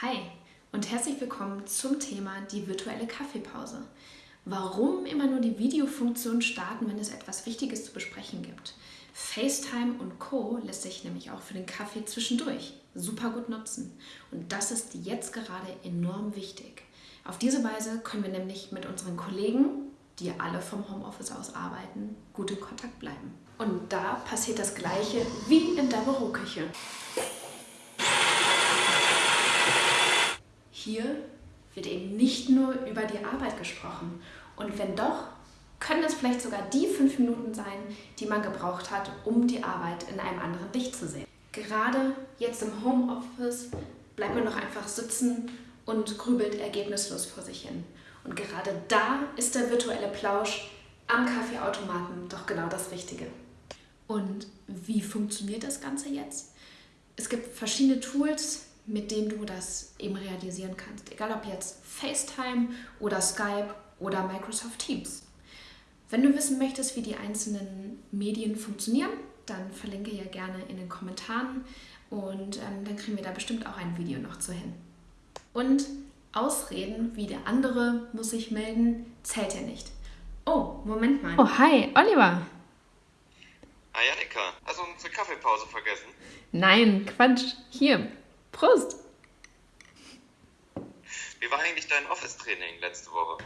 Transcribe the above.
Hi und herzlich willkommen zum Thema die virtuelle Kaffeepause. Warum immer nur die Videofunktion starten, wenn es etwas Wichtiges zu besprechen gibt? FaceTime und Co. lässt sich nämlich auch für den Kaffee zwischendurch super gut nutzen. Und das ist jetzt gerade enorm wichtig. Auf diese Weise können wir nämlich mit unseren Kollegen, die alle vom Homeoffice aus arbeiten, gut in Kontakt bleiben. Und da passiert das Gleiche wie in der Büroküche. Hier wird eben nicht nur über die Arbeit gesprochen. Und wenn doch, können es vielleicht sogar die fünf Minuten sein, die man gebraucht hat, um die Arbeit in einem anderen Licht zu sehen. Gerade jetzt im Homeoffice bleibt man noch einfach sitzen und grübelt ergebnislos vor sich hin. Und gerade da ist der virtuelle Plausch am Kaffeeautomaten doch genau das Richtige. Und wie funktioniert das Ganze jetzt? Es gibt verschiedene Tools, mit denen du das eben realisieren kannst. Egal ob jetzt FaceTime oder Skype oder Microsoft Teams. Wenn du wissen möchtest, wie die einzelnen Medien funktionieren, dann verlinke ja gerne in den Kommentaren und ähm, dann kriegen wir da bestimmt auch ein Video noch zu hin. Und Ausreden wie der andere muss sich melden, zählt ja nicht. Oh, Moment mal. Oh, hi, Oliver. Hi, Annika. Hast du unsere Kaffeepause vergessen? Nein, Quatsch. Hier, Prost! Wie war eigentlich dein Office-Training letzte Woche?